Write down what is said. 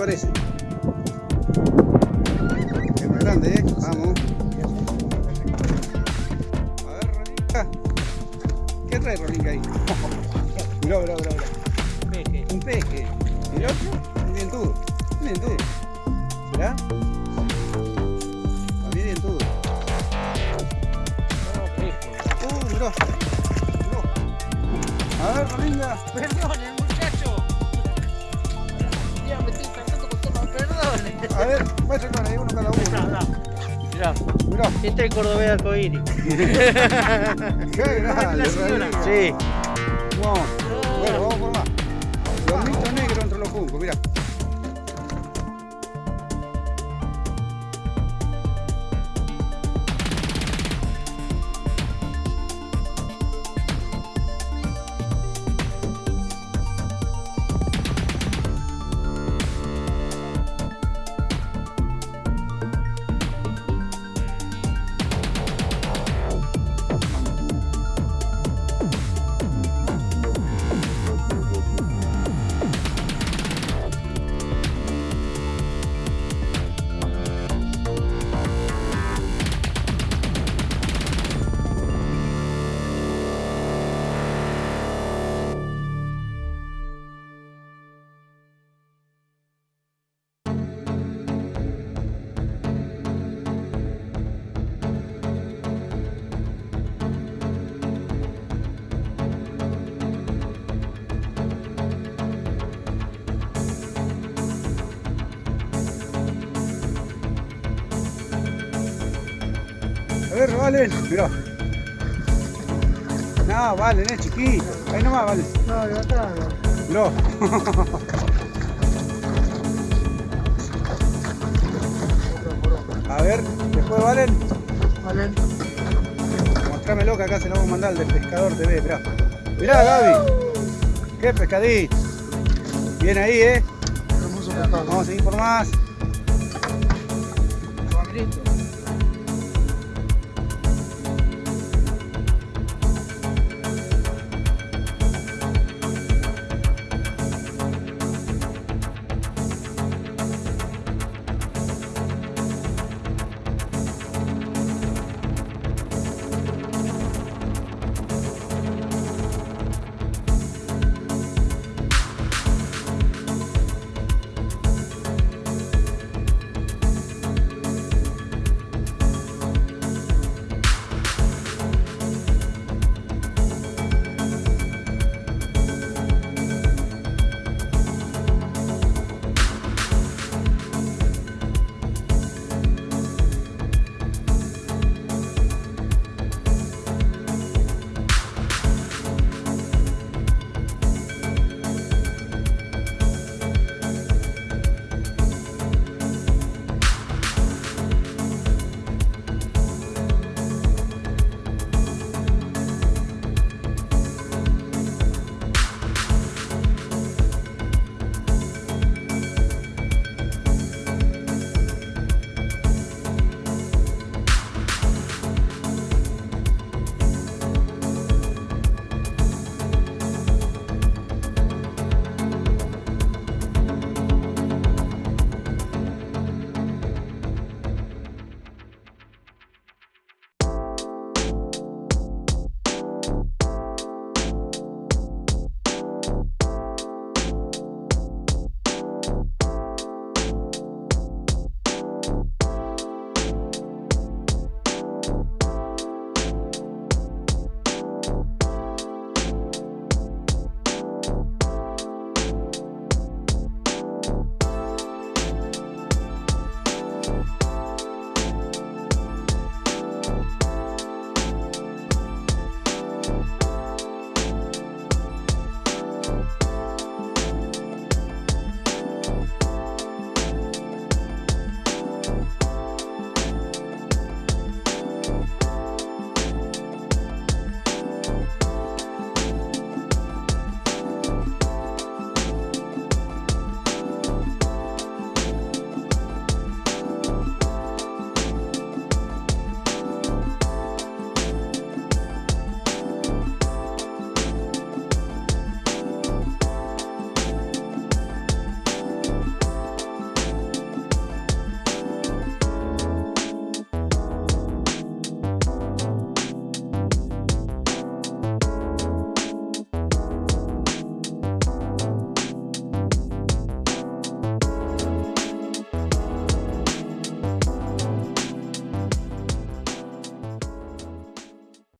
parece? Es más grande, ¿eh? Vamos. A ver, Rolinga. ¿Qué trae Rolinga ahí? mirá, mirá, mirá, mirá. Peje. Un peje. ¿Y el otro? A ver, muéstrame ahí uno cada uno. Mirá, Mirá. este es el cordobés arcoíris. Qué grande. Sí. Vamos. Bueno, vamos por más. Lomito negro entre los juncos, mira. A ver, Valen, mirá. No, Valen, es chiquito. Ahí nomás, Valen. No, atrás. Mirá. A ver, después Valen, Vale. mostrámelo que acá se lo vamos a mandar al del pescador TV, mirá. Mirá, Gaby. Qué pescadito. Bien ahí, eh. Vamos a seguir por más. Cristo.